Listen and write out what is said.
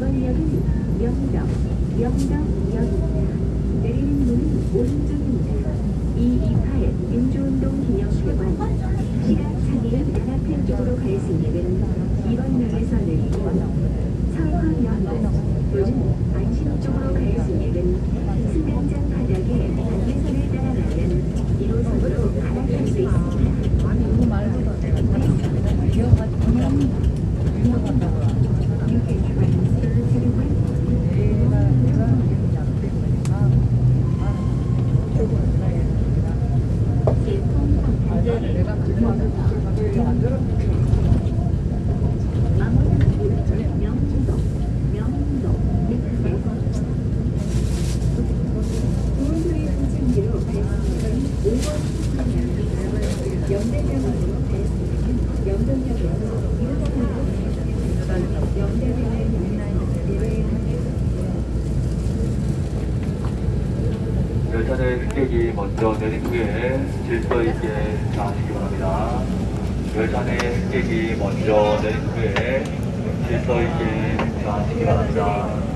이번 역은 영덕, 영덕역입니다. 내리는 문은 오른쪽입니다. 이 28 민주운동 기념회관 시각 장애인 연합회 쪽으로 갈 수 있는 이번 역에서 내리고 성화연도 또는 안심 쪽으로 갈 수 있는 승강장 바닥에 안내선을 따라가면 1호선으로 갈아탈 수 있습니다. 아니 그거 말고도 내가 다 기억하지 기억한다고 You can transfer to the right. 내가 내가 기억이 안 되니까 어제 내가 그거는 만들었는데 명동, 명동, 구원소리 선생기로 발송된 5번 영대병원으로 발송된 영동역에서 1호선으로 영대병 열차는 승객이 먼저 내린 후에 질서 있게 주차하시기 바랍니다. 열차내 승객이 먼저 내린 후에 질서 있게 주차하시기 바랍니다.